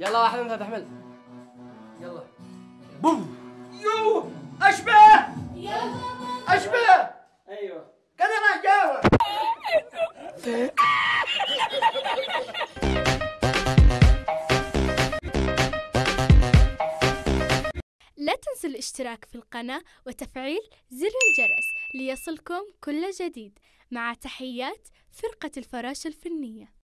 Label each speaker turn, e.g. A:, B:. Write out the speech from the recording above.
A: يلا واحد انت تحمل يلا.
B: بوم.
A: يو. أشبه. أشبه.
B: أيوه.
A: كذا أنا جاوب
C: لا تنسوا الاشتراك في القناة وتفعيل زر الجرس ليصلكم كل جديد. مع تحيات فرقة الفراشة الفنية.